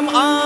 am on.